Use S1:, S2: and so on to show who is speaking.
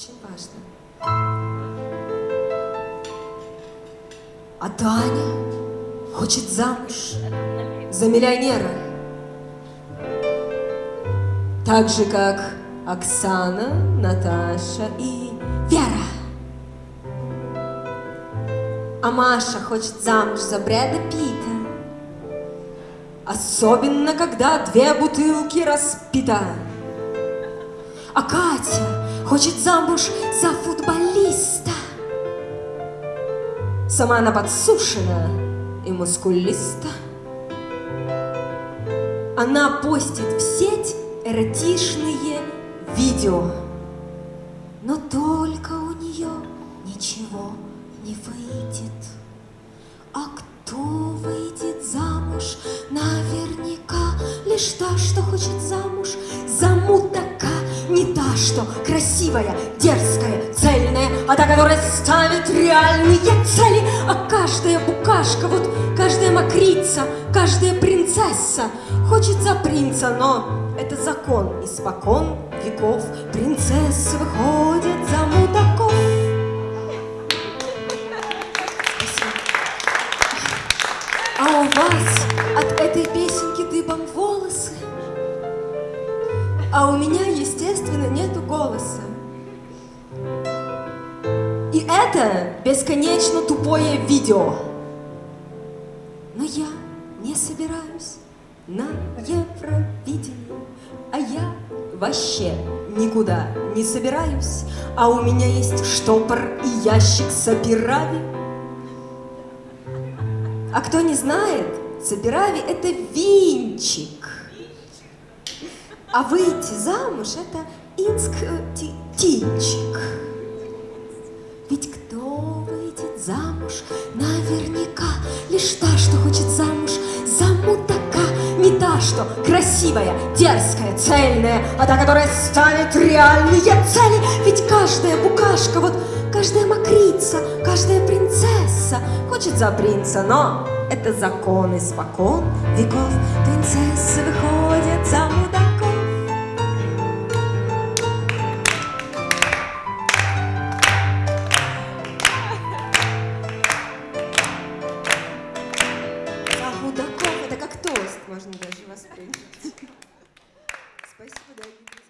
S1: очень важно. А Таня хочет замуж за миллионера. Так же, как Оксана, Наташа и Вера. А Маша хочет замуж за Брэда Питта. Особенно, когда две бутылки распита. А Катя хочет замуж за футболиста. Сама она подсушена и мускулиста. Она постит в сеть эротичные видео. Но только у нее ничего не выйдет. А кто выйдет замуж? Наверняка лишь та, что хочет замуж что красивая, дерзкая, цельная, а та, которая ставит реальные цели. А каждая букашка, вот каждая мокрица, каждая принцесса хочет за принца, но это закон испокон веков. Принцессы выходят за мудаков. А у вас от этой песенки дыбом волосы, а у меня, естественно, нету голоса. И это бесконечно тупое видео. Но я не собираюсь на Евровидение, а я вообще никуда не собираюсь, а у меня есть штопор и ящик сапирави. А кто не знает, сапирави это винчик. А выйти замуж это инск-тинчик. Ведь кто выйдет замуж, наверняка лишь та, что хочет замуж за мудака. Не та, что красивая, дерзкая, цельная, а та, которая ставит реальные цели. Ведь каждая букашка, вот каждая мокрица, каждая принцесса хочет за принца, но это закон испокон веков. Принцессы выходят замуж можно даже воспринять. Спасибо, дорогие друзья.